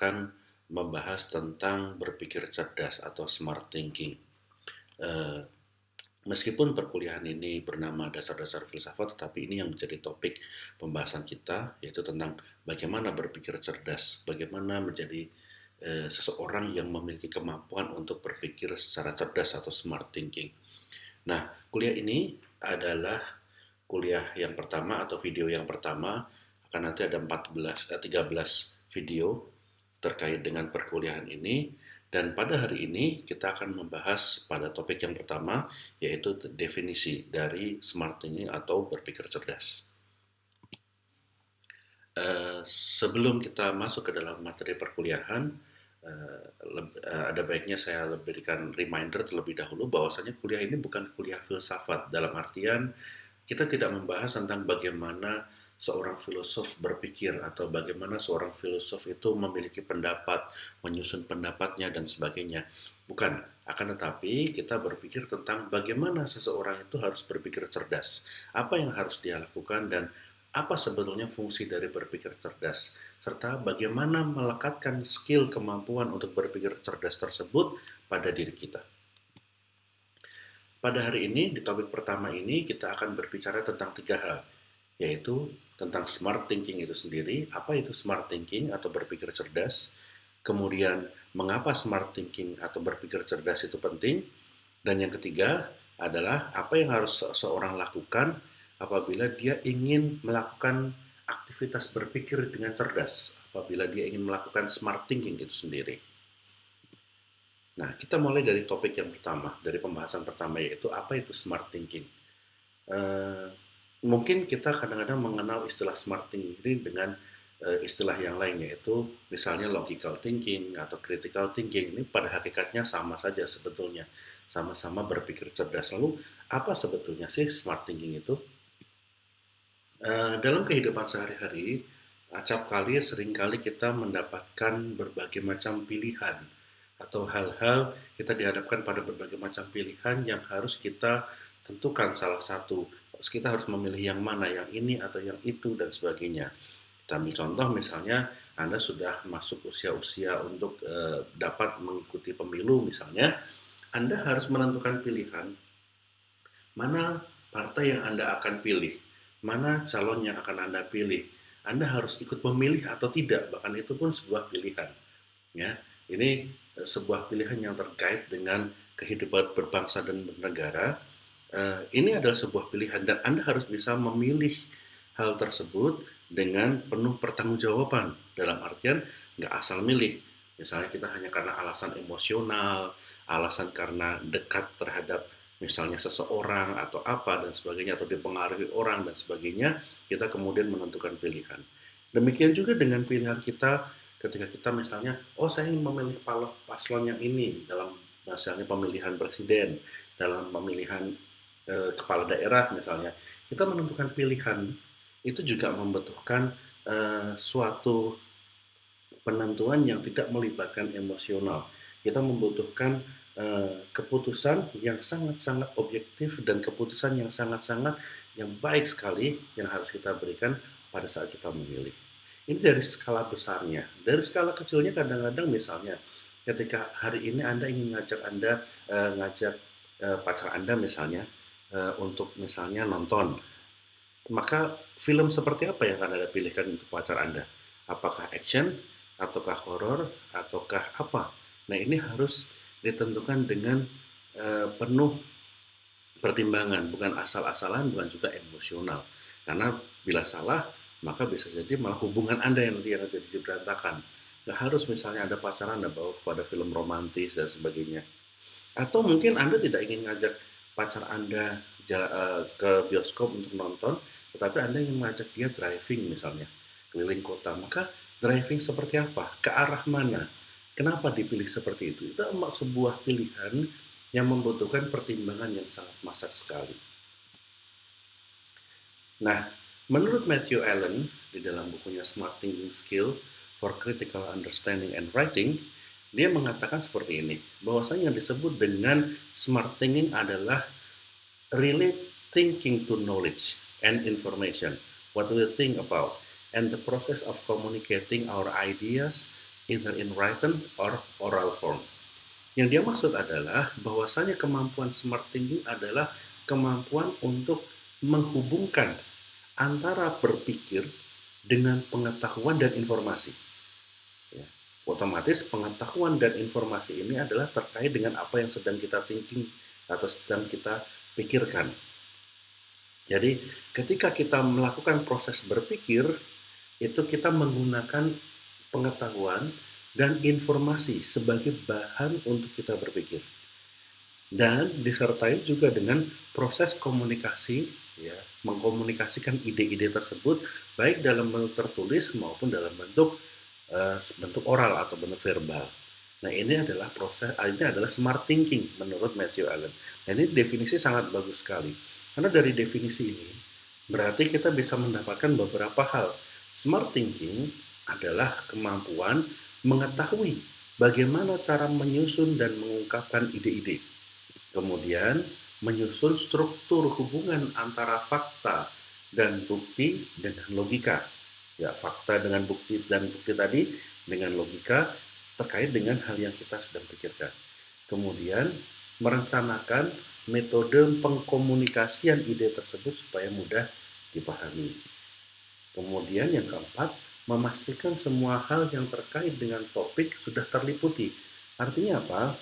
akan membahas tentang berpikir cerdas atau smart thinking. Uh, meskipun perkuliahan ini bernama dasar-dasar filsafat, tetapi ini yang menjadi topik pembahasan kita, yaitu tentang bagaimana berpikir cerdas, bagaimana menjadi uh, seseorang yang memiliki kemampuan untuk berpikir secara cerdas atau smart thinking. Nah, kuliah ini adalah kuliah yang pertama atau video yang pertama akan nanti ada 14 eh, 13 video terkait dengan perkuliahan ini dan pada hari ini kita akan membahas pada topik yang pertama yaitu definisi dari smart thinking atau berpikir cerdas. Uh, sebelum kita masuk ke dalam materi perkuliahan, uh, uh, ada baiknya saya berikan reminder terlebih dahulu bahwasanya kuliah ini bukan kuliah filsafat dalam artian kita tidak membahas tentang bagaimana seorang filosof berpikir atau bagaimana seorang filosof itu memiliki pendapat, menyusun pendapatnya dan sebagainya. Bukan, akan tetapi kita berpikir tentang bagaimana seseorang itu harus berpikir cerdas, apa yang harus dia lakukan dan apa sebetulnya fungsi dari berpikir cerdas, serta bagaimana melekatkan skill kemampuan untuk berpikir cerdas tersebut pada diri kita. Pada hari ini, di topik pertama ini, kita akan berbicara tentang tiga hal, yaitu tentang smart thinking itu sendiri, apa itu smart thinking atau berpikir cerdas, kemudian mengapa smart thinking atau berpikir cerdas itu penting, dan yang ketiga adalah apa yang harus seseorang lakukan apabila dia ingin melakukan aktivitas berpikir dengan cerdas, apabila dia ingin melakukan smart thinking itu sendiri. Nah, kita mulai dari topik yang pertama, dari pembahasan pertama yaitu apa itu smart thinking. Uh, mungkin kita kadang-kadang mengenal istilah smart thinking ini dengan uh, istilah yang lain yaitu misalnya logical thinking atau critical thinking. Ini pada hakikatnya sama saja sebetulnya. Sama-sama berpikir cerdas. Lalu apa sebetulnya sih smart thinking itu? Uh, dalam kehidupan sehari-hari acap kali sering kali kita mendapatkan berbagai macam pilihan atau hal-hal kita dihadapkan pada berbagai macam pilihan yang harus kita tentukan salah satu kita harus memilih yang mana, yang ini atau yang itu dan sebagainya. Kita ambil contoh misalnya Anda sudah masuk usia-usia untuk e, dapat mengikuti pemilu misalnya, Anda harus menentukan pilihan mana partai yang Anda akan pilih, mana calon yang akan Anda pilih. Anda harus ikut memilih atau tidak, bahkan itu pun sebuah pilihan. Ya, ini e, sebuah pilihan yang terkait dengan kehidupan berbangsa dan bernegara uh, ini adalah sebuah pilihan dan Anda harus bisa memilih hal tersebut dengan penuh pertanggungjawaban. Dalam artian nggak asal milih. Misalnya kita hanya karena alasan emosional alasan karena dekat terhadap misalnya seseorang atau apa dan sebagainya atau dipengaruhi orang dan sebagainya kita kemudian menentukan pilihan. Demikian juga dengan pilihan kita ketika kita misalnya oh saya ingin memilih paslon yang ini dalam misalnya pemilihan presiden dalam pemilihan e, kepala daerah misalnya, kita menentukan pilihan itu juga membutuhkan e, suatu penentuan yang tidak melibatkan emosional. Kita membutuhkan e, keputusan yang sangat-sangat objektif dan keputusan yang sangat-sangat yang baik sekali yang harus kita berikan pada saat kita memilih. Ini dari skala besarnya. Dari skala kecilnya kadang-kadang misalnya ketika hari ini Anda ingin ngajak Anda uh, ngajak uh, pacar Anda misalnya uh, untuk misalnya nonton, maka film seperti apa yang akan Anda pilihkan untuk pacar Anda? Apakah action, ataukah horor, ataukah apa? Nah ini harus ditentukan dengan uh, penuh pertimbangan, bukan asal-asalan, bukan juga emosional. Karena bila salah, maka bisa jadi malah hubungan Anda yang nanti yang jadi berantakan. Nggak harus misalnya ada pacaran Anda bawa kepada film romantis dan sebagainya. Atau mungkin Anda tidak ingin ngajak pacar Anda uh, ke bioskop untuk nonton, tetapi Anda ingin mengajak dia driving misalnya, keliling kota, maka driving seperti apa? Ke arah mana? Kenapa dipilih seperti itu? Itu sebuah pilihan yang membutuhkan pertimbangan yang sangat masak sekali. Nah, menurut Matthew Allen di dalam bukunya Smart Thinking Skill for Critical Understanding and Writing, dia mengatakan seperti ini, bahwasanya yang disebut dengan smart thinking adalah really thinking to knowledge and information, what we think about, and the process of communicating our ideas, either in written or oral form. Yang dia maksud adalah bahwasanya kemampuan smart thinking adalah kemampuan untuk menghubungkan antara berpikir dengan pengetahuan dan informasi. Otomatis pengetahuan dan informasi ini adalah terkait dengan apa yang sedang kita thinking atau sedang kita pikirkan. Jadi ketika kita melakukan proses berpikir, itu kita menggunakan pengetahuan dan informasi sebagai bahan untuk kita berpikir. Dan disertai juga dengan proses komunikasi, ya, mengkomunikasikan ide-ide tersebut baik dalam bentuk tertulis maupun dalam bentuk uh, bentuk oral atau bentuk verbal. Nah ini adalah proses, ini adalah smart thinking menurut Matthew Allen. Nah ini definisi sangat bagus sekali. Karena dari definisi ini berarti kita bisa mendapatkan beberapa hal. Smart thinking adalah kemampuan mengetahui bagaimana cara menyusun dan mengungkapkan ide-ide. Kemudian, menyusun struktur hubungan antara fakta dan bukti dengan logika. Ya, fakta dengan bukti dan bukti tadi dengan logika terkait dengan hal yang kita sedang pikirkan. Kemudian, merencanakan metode pengkomunikasian ide tersebut supaya mudah dipahami. Kemudian yang keempat, memastikan semua hal yang terkait dengan topik sudah terliputi. Artinya apa?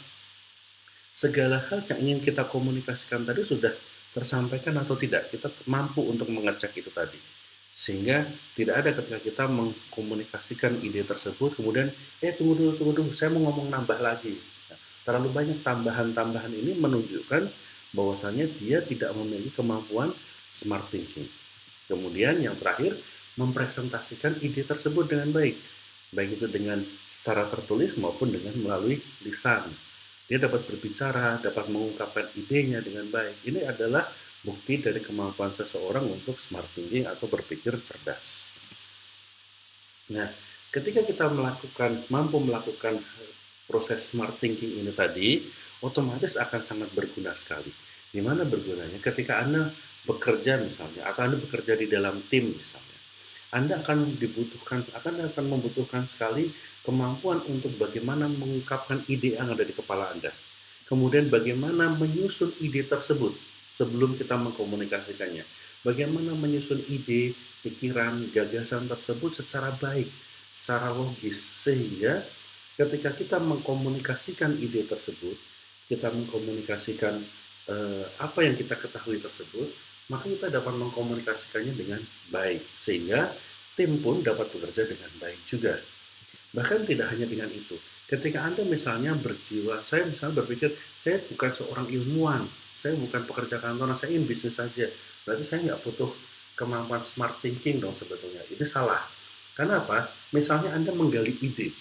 Segala hal yang ingin kita komunikasikan tadi sudah tersampaikan atau tidak. Kita mampu untuk mengecek itu tadi. Sehingga tidak ada ketika kita mengkomunikasikan ide tersebut, kemudian, eh tunggu dulu, tunggu dulu, saya mau ngomong nambah lagi. Nah, terlalu banyak tambahan-tambahan ini menunjukkan bahwasannya dia tidak memiliki kemampuan smart thinking. Kemudian yang terakhir, mempresentasikan ide tersebut dengan baik, baik itu dengan secara tertulis maupun dengan melalui lisan. Dia dapat berbicara, dapat mengungkapkan idenya dengan baik. Ini adalah bukti dari kemampuan seseorang untuk smart thinking atau berpikir cerdas. Nah, ketika kita melakukan mampu melakukan proses smart thinking ini tadi, otomatis akan sangat berguna sekali. Di mana bergunanya? Ketika Anda bekerja misalnya, atau Anda bekerja di dalam tim misalnya, anda akan dibutuhkan, akan akan membutuhkan sekali kemampuan untuk bagaimana mengungkapkan ide yang ada di kepala Anda. Kemudian bagaimana menyusun ide tersebut sebelum kita mengkomunikasikannya. Bagaimana menyusun ide, pikiran, gagasan tersebut secara baik, secara logis, sehingga ketika kita mengkomunikasikan ide tersebut, kita mengkomunikasikan eh, apa yang kita ketahui tersebut, maka kita dapat mengkomunikasikannya dengan baik sehingga tim pun dapat bekerja dengan baik juga. Bahkan tidak hanya dengan itu. Ketika Anda misalnya berjiwa, saya misalnya berpikir, saya bukan seorang ilmuwan, saya bukan pekerja kantoran, saya ingin bisnis saja. Berarti saya nggak butuh kemampuan smart thinking dong sebetulnya. Ini salah. Karena apa? Misalnya Anda menggali ide,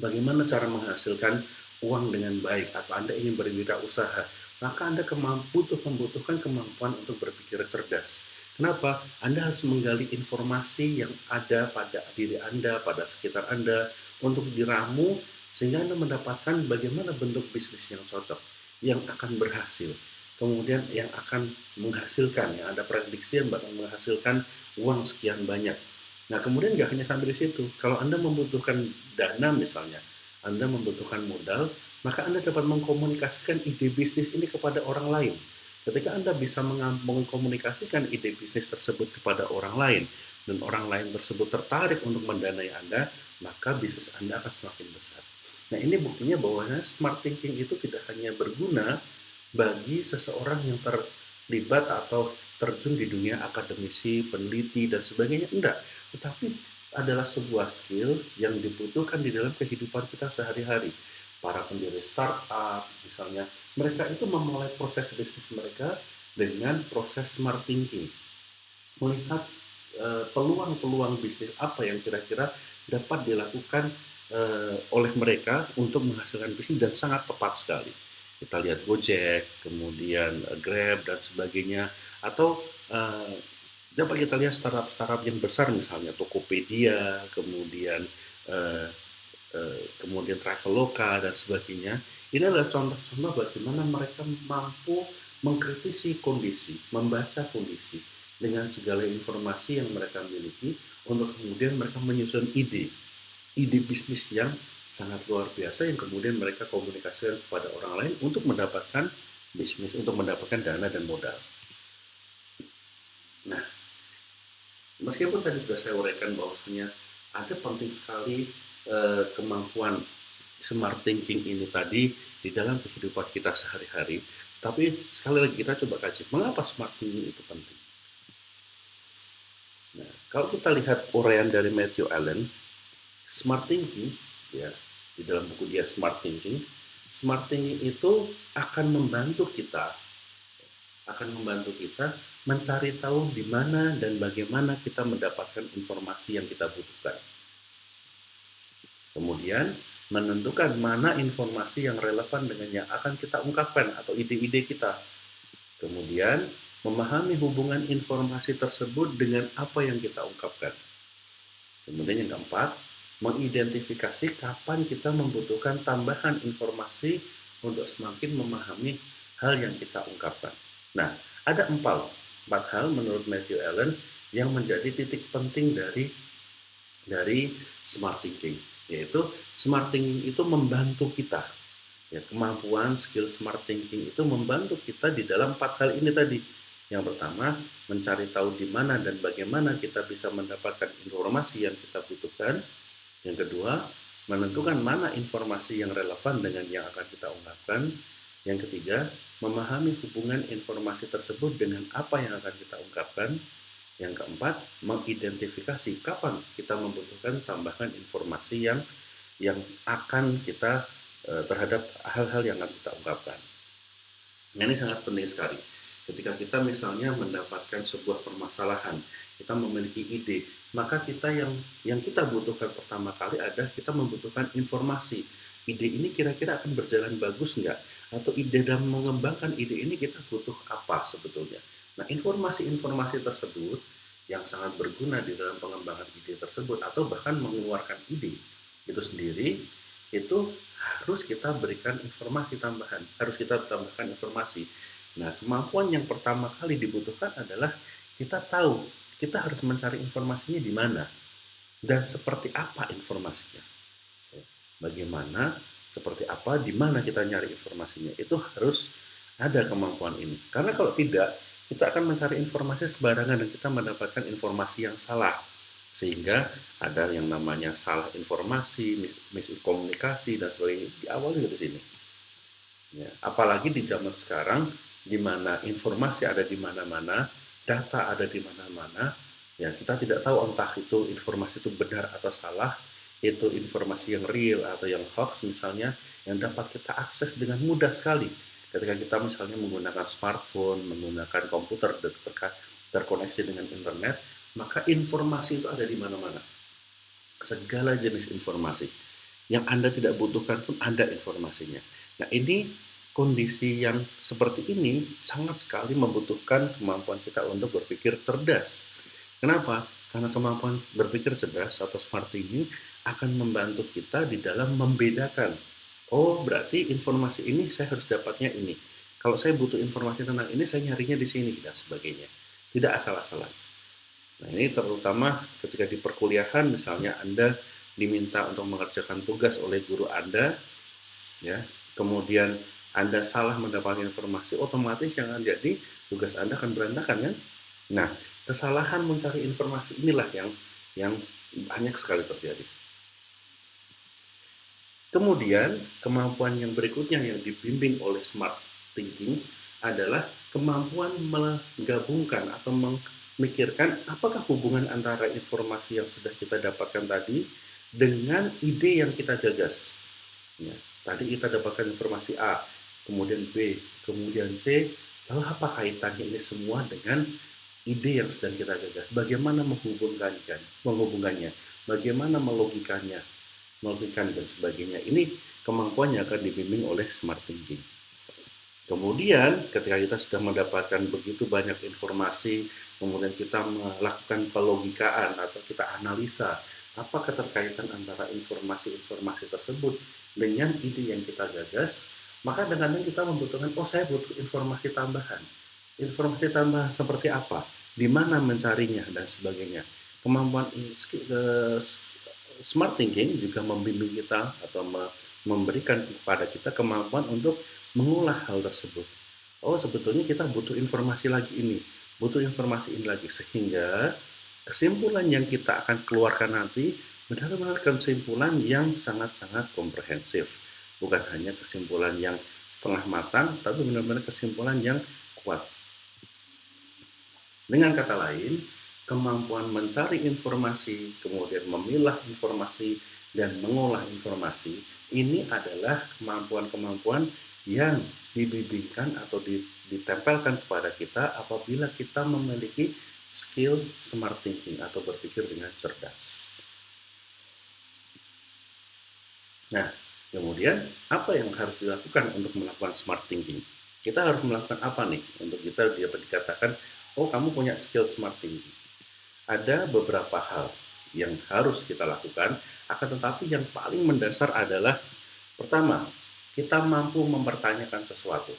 bagaimana cara menghasilkan uang dengan baik, atau Anda ingin berwirausaha, maka Anda butuh membutuhkan kemampuan untuk berpikir cerdas. Kenapa? Anda harus menggali informasi yang ada pada diri Anda, pada sekitar Anda, untuk diramu sehingga Anda mendapatkan bagaimana bentuk bisnis yang cocok, yang akan berhasil. Kemudian yang akan menghasilkan, yang ada prediksi yang bakal menghasilkan uang sekian banyak. Nah kemudian nggak hanya sampai di situ. Kalau Anda membutuhkan dana misalnya, Anda membutuhkan modal, maka Anda dapat mengkomunikasikan ide bisnis ini kepada orang lain. Ketika Anda bisa mengkomunikasikan ide bisnis tersebut kepada orang lain, dan orang lain tersebut tertarik untuk mendanai Anda, maka bisnis Anda akan semakin besar. Nah ini buktinya bahwa smart thinking itu tidak hanya berguna bagi seseorang yang terlibat atau terjun di dunia akademisi, peneliti, dan sebagainya. Enggak, tetapi adalah sebuah skill yang dibutuhkan di dalam kehidupan kita sehari-hari para pendiri startup misalnya mereka itu memulai proses bisnis mereka dengan proses smart thinking melihat uh, peluang-peluang bisnis apa yang kira-kira dapat dilakukan uh, oleh mereka untuk menghasilkan bisnis dan sangat tepat sekali kita lihat Gojek kemudian uh, Grab dan sebagainya atau uh, dapat kita lihat startup-startup yang besar misalnya Tokopedia kemudian uh, Eh, kemudian Traveloka dan sebagainya. Ini adalah contoh-contoh bagaimana mereka mampu mengkritisi kondisi, membaca kondisi dengan segala informasi yang mereka miliki untuk kemudian mereka menyusun ide. Ide bisnis yang sangat luar biasa yang kemudian mereka komunikasikan kepada orang lain untuk mendapatkan bisnis, untuk mendapatkan dana dan modal. Nah, meskipun tadi sudah saya uraikan bahwasanya ada penting sekali eh, kemampuan smart thinking ini tadi di dalam kehidupan kita sehari-hari, tapi sekali lagi kita coba kaji, mengapa smart thinking itu penting? Nah, kalau kita lihat uraian dari Matthew Allen, smart thinking ya di dalam buku dia smart thinking, smart thinking itu akan membantu kita akan membantu kita mencari tahu di mana dan bagaimana kita mendapatkan informasi yang kita butuhkan. Kemudian, menentukan mana informasi yang relevan dengan yang akan kita ungkapkan atau ide-ide kita. Kemudian, memahami hubungan informasi tersebut dengan apa yang kita ungkapkan. Kemudian yang keempat, mengidentifikasi kapan kita membutuhkan tambahan informasi untuk semakin memahami hal yang kita ungkapkan. Nah, ada empat, empat hal menurut Matthew Allen yang menjadi titik penting dari dari smart thinking yaitu smart thinking itu membantu kita. Ya, kemampuan skill smart thinking itu membantu kita di dalam empat hal ini tadi. Yang pertama, mencari tahu di mana dan bagaimana kita bisa mendapatkan informasi yang kita butuhkan. Yang kedua, menentukan mana informasi yang relevan dengan yang akan kita ungkapkan. Yang ketiga, memahami hubungan informasi tersebut dengan apa yang akan kita ungkapkan. Yang keempat, mengidentifikasi kapan kita membutuhkan tambahan informasi yang yang akan kita e, terhadap hal-hal yang akan kita ungkapkan. Nah, ini sangat penting sekali. Ketika kita misalnya mendapatkan sebuah permasalahan, kita memiliki ide, maka kita yang yang kita butuhkan pertama kali adalah kita membutuhkan informasi. Ide ini kira-kira akan berjalan bagus nggak? Atau ide dalam mengembangkan ide ini kita butuh apa sebetulnya? Nah, informasi-informasi tersebut yang sangat berguna di dalam pengembangan ide tersebut atau bahkan mengeluarkan ide itu sendiri itu harus kita berikan informasi tambahan, harus kita tambahkan informasi. Nah, kemampuan yang pertama kali dibutuhkan adalah kita tahu kita harus mencari informasinya di mana dan seperti apa informasinya. Bagaimana, seperti apa, di mana kita nyari informasinya. Itu harus ada kemampuan ini. Karena kalau tidak, kita akan mencari informasi sembarangan dan kita mendapatkan informasi yang salah. Sehingga ada yang namanya salah informasi, mis miskomunikasi, dan sebagainya. Di awal dari sini. Ya, apalagi di zaman sekarang, di mana informasi ada di mana-mana, data ada di mana-mana, ya kita tidak tahu entah itu informasi itu benar atau salah, itu informasi yang real atau yang hoax misalnya yang dapat kita akses dengan mudah sekali ketika kita misalnya menggunakan smartphone, menggunakan komputer ter terkoneksi dengan internet, maka informasi itu ada di mana-mana. Segala jenis informasi yang Anda tidak butuhkan pun ada informasinya. Nah, ini kondisi yang seperti ini sangat sekali membutuhkan kemampuan kita untuk berpikir cerdas. Kenapa? Karena kemampuan berpikir cerdas atau smart thinking akan membantu kita di dalam membedakan. Oh, berarti informasi ini saya harus dapatnya ini. Kalau saya butuh informasi tentang ini, saya nyarinya di sini dan sebagainya. Tidak asal-asalan. Nah, ini terutama ketika di perkuliahan, misalnya Anda diminta untuk mengerjakan tugas oleh guru Anda, ya, kemudian Anda salah mendapatkan informasi, otomatis yang akan jadi tugas Anda akan berantakan kan? Nah, kesalahan mencari informasi inilah yang yang banyak sekali terjadi. Kemudian, kemampuan yang berikutnya yang dibimbing oleh smart thinking adalah kemampuan menggabungkan atau memikirkan apakah hubungan antara informasi yang sudah kita dapatkan tadi dengan ide yang kita gagas. Ya, tadi kita dapatkan informasi A, kemudian B, kemudian C, lalu apa kaitannya ini semua dengan ide yang sedang kita gagas? Bagaimana menghubungkannya? Menghubungkannya? Bagaimana melogikanya? melogikkan dan sebagainya. Ini kemampuannya akan dibimbing oleh smart thinking. Kemudian ketika kita sudah mendapatkan begitu banyak informasi, kemudian kita melakukan pelogikaan atau kita analisa apa keterkaitan antara informasi-informasi tersebut dengan ide yang kita gagas, maka ini kita membutuhkan, oh saya butuh informasi tambahan. Informasi tambahan seperti apa? Di mana mencarinya dan sebagainya. Kemampuan smart thinking juga membimbing kita atau memberikan kepada kita kemampuan untuk mengolah hal tersebut. Oh, sebetulnya kita butuh informasi lagi ini, butuh informasi ini lagi sehingga kesimpulan yang kita akan keluarkan nanti benar-benar kesimpulan yang sangat-sangat komprehensif. Bukan hanya kesimpulan yang setengah matang, tapi benar-benar kesimpulan yang kuat. Dengan kata lain, kemampuan mencari informasi, kemudian memilah informasi, dan mengolah informasi, ini adalah kemampuan-kemampuan yang dibimbingkan atau ditempelkan kepada kita apabila kita memiliki skill smart thinking atau berpikir dengan cerdas. Nah, kemudian apa yang harus dilakukan untuk melakukan smart thinking? Kita harus melakukan apa nih untuk kita dapat dikatakan, oh kamu punya skill smart thinking ada beberapa hal yang harus kita lakukan, akan tetapi yang paling mendasar adalah pertama, kita mampu mempertanyakan sesuatu.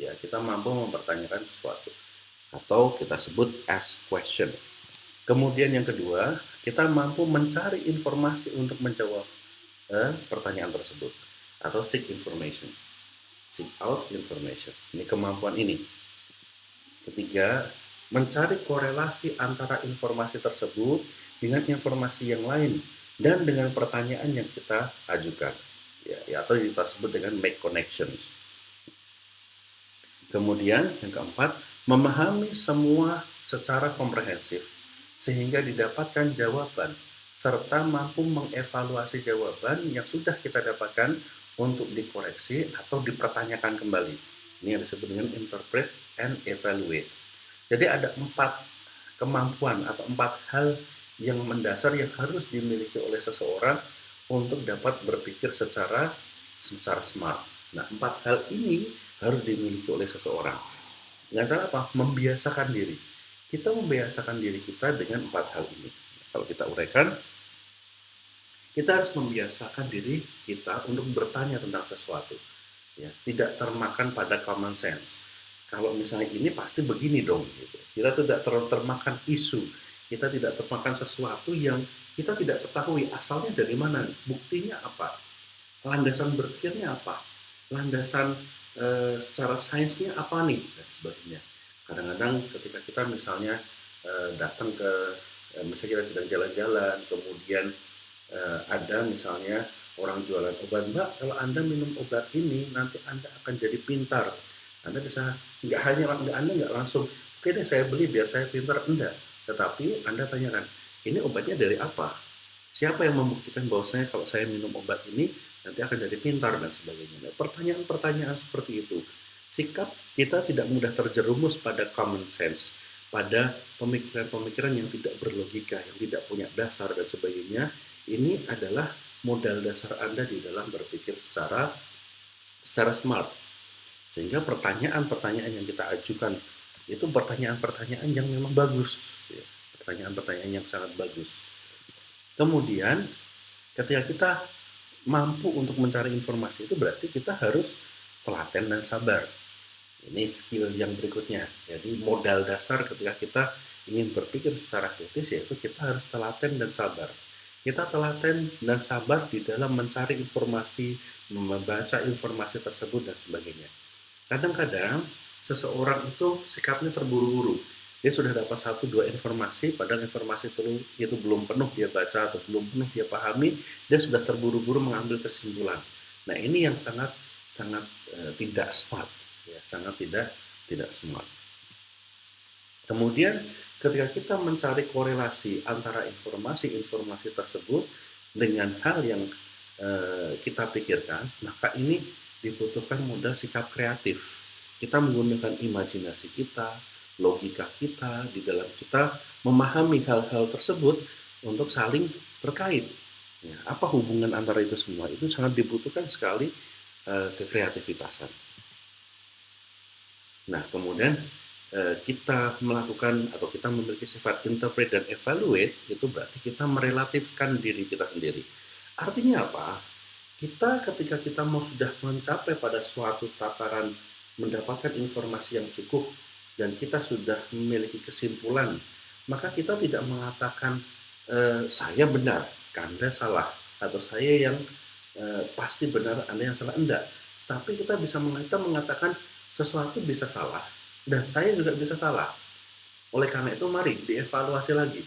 Ya, kita mampu mempertanyakan sesuatu atau kita sebut ask question. Kemudian yang kedua, kita mampu mencari informasi untuk menjawab pertanyaan tersebut atau seek information. Seek out information. Ini kemampuan ini. Ketiga, mencari korelasi antara informasi tersebut dengan informasi yang lain dan dengan pertanyaan yang kita ajukan ya, ya atau kita sebut dengan make connections. Kemudian yang keempat, memahami semua secara komprehensif sehingga didapatkan jawaban serta mampu mengevaluasi jawaban yang sudah kita dapatkan untuk dikoreksi atau dipertanyakan kembali. Ini yang disebut dengan interpret and evaluate. Jadi ada empat kemampuan atau empat hal yang mendasar yang harus dimiliki oleh seseorang untuk dapat berpikir secara secara smart. Nah, empat hal ini harus dimiliki oleh seseorang. Dengan cara apa? Membiasakan diri. Kita membiasakan diri kita dengan empat hal ini. Kalau kita uraikan, kita harus membiasakan diri kita untuk bertanya tentang sesuatu. Ya, tidak termakan pada common sense kalau misalnya ini pasti begini dong gitu. kita tidak ter termakan isu kita tidak termakan sesuatu yang kita tidak ketahui asalnya dari mana buktinya apa landasan berpikirnya apa landasan e, secara sainsnya apa nih dan sebagainya kadang-kadang ketika kita misalnya e, datang ke e, misalnya kita sedang jalan-jalan kemudian e, ada misalnya orang jualan obat mbak kalau anda minum obat ini nanti anda akan jadi pintar anda bisa nggak hanya nggak Anda nggak langsung, oke deh saya beli biar saya pintar, enggak. Tetapi Anda tanyakan, ini obatnya dari apa? Siapa yang membuktikan bahwasanya kalau saya minum obat ini nanti akan jadi pintar dan sebagainya. Nah, pertanyaan-pertanyaan seperti itu, sikap kita tidak mudah terjerumus pada common sense, pada pemikiran-pemikiran yang tidak berlogika, yang tidak punya dasar dan sebagainya. Ini adalah modal dasar Anda di dalam berpikir secara secara smart sehingga pertanyaan-pertanyaan yang kita ajukan itu pertanyaan-pertanyaan yang memang bagus. Ya. Pertanyaan-pertanyaan yang sangat bagus. Kemudian ketika kita mampu untuk mencari informasi itu berarti kita harus telaten dan sabar. Ini skill yang berikutnya. Jadi modal dasar ketika kita ingin berpikir secara kritis yaitu kita harus telaten dan sabar. Kita telaten dan sabar di dalam mencari informasi, membaca informasi tersebut dan sebagainya. Kadang-kadang seseorang itu sikapnya terburu-buru. Dia sudah dapat satu dua informasi, padahal informasi itu, itu belum penuh dia baca atau belum penuh dia pahami, dia sudah terburu-buru mengambil kesimpulan. Nah ini yang sangat sangat e, tidak smart, ya, sangat tidak tidak smart. Kemudian ketika kita mencari korelasi antara informasi-informasi tersebut dengan hal yang e, kita pikirkan, maka ini dibutuhkan modal sikap kreatif. Kita menggunakan imajinasi kita, logika kita di dalam kita memahami hal-hal tersebut untuk saling terkait. Ya, apa hubungan antara itu semua? Itu sangat dibutuhkan sekali uh, kekreativitasan. Nah, kemudian kita melakukan atau kita memiliki sifat interpret dan evaluate itu berarti kita merelatifkan diri kita sendiri. Artinya apa? kita ketika kita mau sudah mencapai pada suatu tataran mendapatkan informasi yang cukup dan kita sudah memiliki kesimpulan, maka kita tidak mengatakan e, saya benar, Anda salah atau saya yang uh, pasti benar, Anda yang salah enggak. Tapi kita bisa kita mengatakan sesuatu bisa salah dan saya juga bisa salah. Oleh karena itu mari dievaluasi lagi.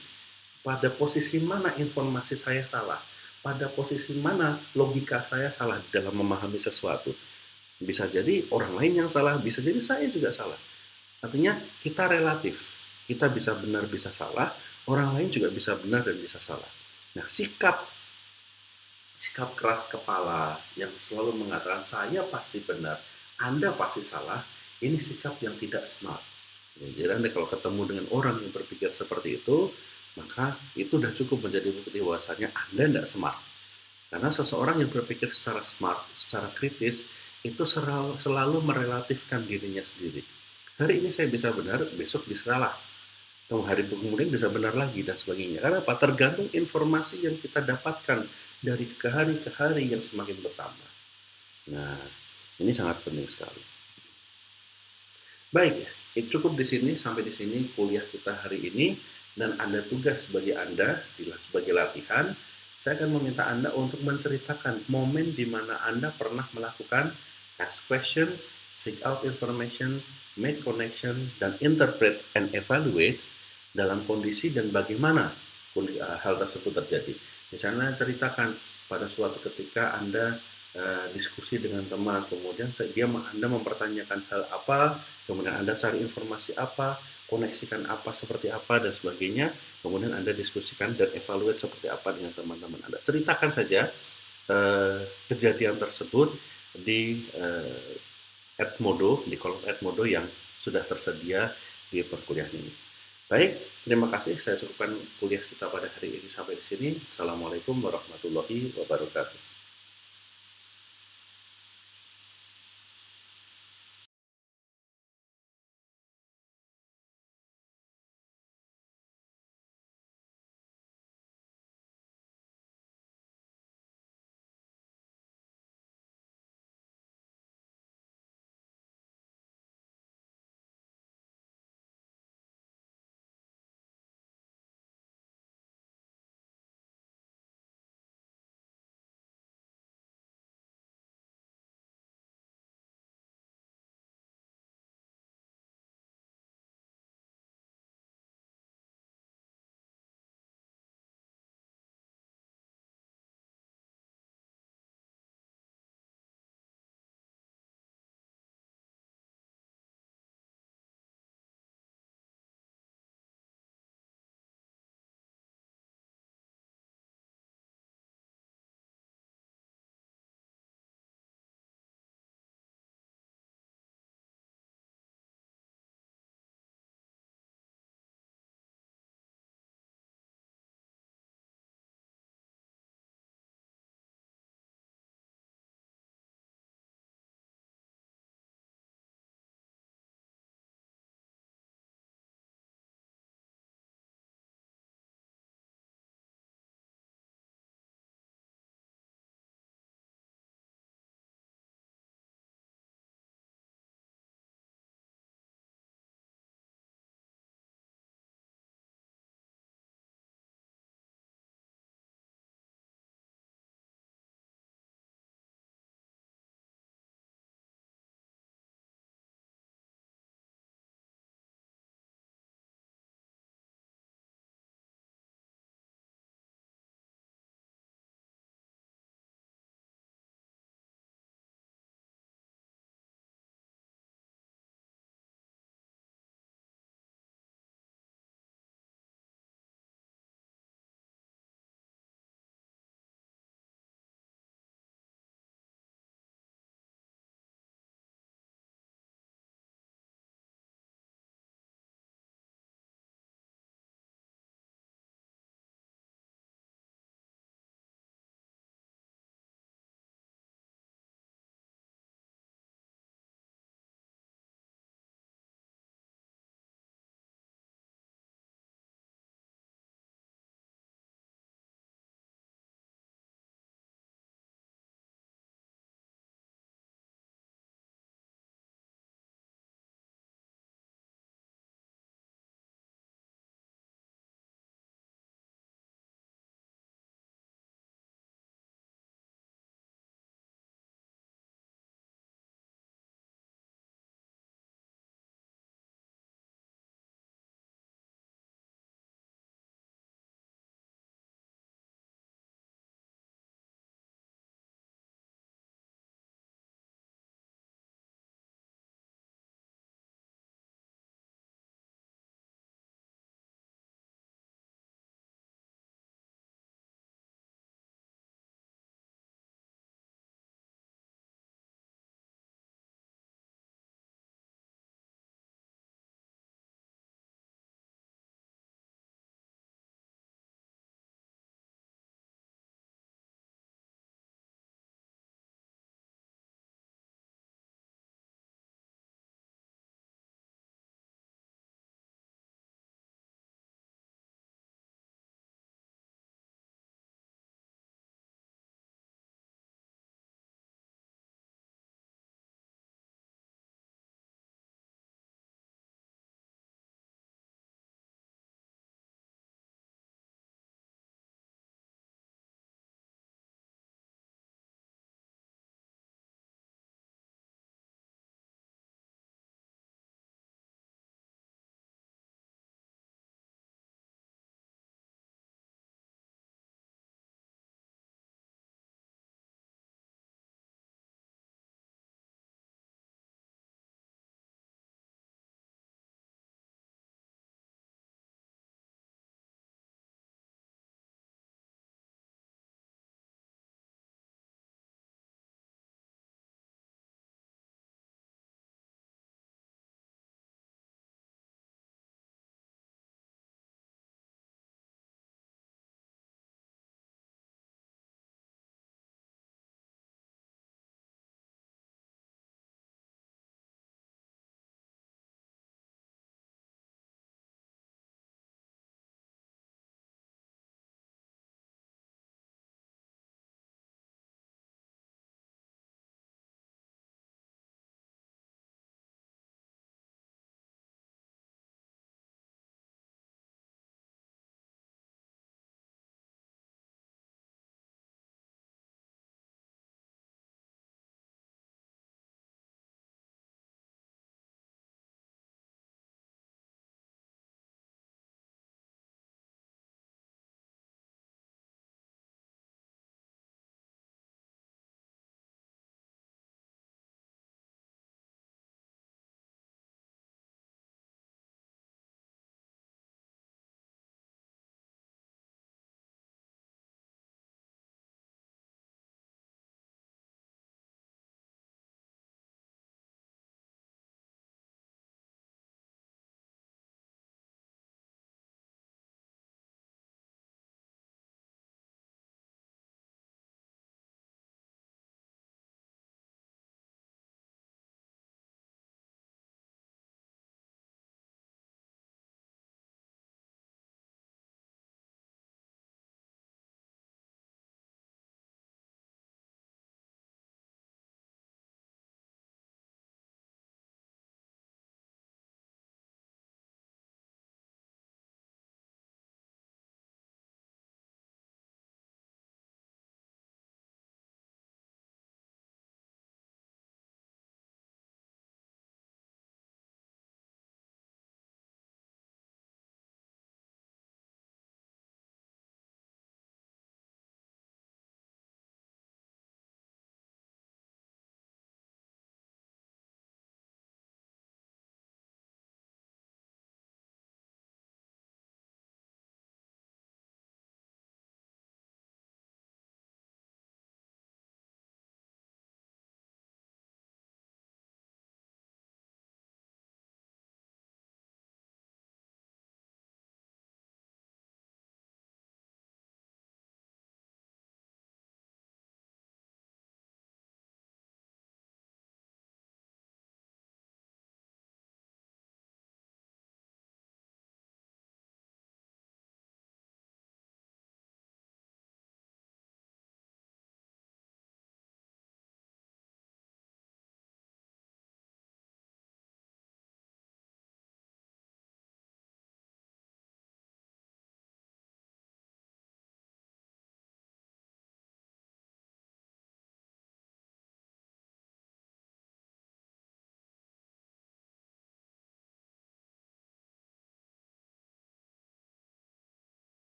Pada posisi mana informasi saya salah? Pada posisi mana logika saya salah dalam memahami sesuatu? Bisa jadi orang lain yang salah, bisa jadi saya juga salah. Artinya kita relatif. Kita bisa benar, bisa salah. Orang lain juga bisa benar dan bisa salah. Nah, sikap sikap keras kepala yang selalu mengatakan saya pasti benar, Anda pasti salah, ini sikap yang tidak smart. Ya, jadi Anda kalau ketemu dengan orang yang berpikir seperti itu, maka itu sudah cukup menjadi bukti bahwasanya Anda tidak smart. Karena seseorang yang berpikir secara smart, secara kritis, itu selalu, merelatifkan dirinya sendiri. Hari ini saya bisa benar, besok bisa salah. Atau hari kemudian bisa benar lagi dan sebagainya. Karena apa? Tergantung informasi yang kita dapatkan dari ke hari ke hari yang semakin bertambah. Nah, ini sangat penting sekali. Baik, itu cukup di sini sampai di sini kuliah kita hari ini dan ada tugas bagi Anda sebagai latihan. Saya akan meminta Anda untuk menceritakan momen di mana Anda pernah melakukan ask question, seek out information, make connection, dan interpret and evaluate dalam kondisi dan bagaimana uh, hal tersebut terjadi. Misalnya ceritakan pada suatu ketika Anda uh, diskusi dengan teman, kemudian dia Anda mempertanyakan hal apa, kemudian Anda cari informasi apa, koneksikan apa seperti apa dan sebagainya, kemudian Anda diskusikan dan evaluate seperti apa dengan teman-teman Anda. Ceritakan saja uh, kejadian tersebut di uh, Edmodo, di kolom Edmodo yang sudah tersedia di perkuliahan ini. Baik, terima kasih. Saya cukupkan kuliah kita pada hari ini sampai di sini. Assalamualaikum warahmatullahi wabarakatuh.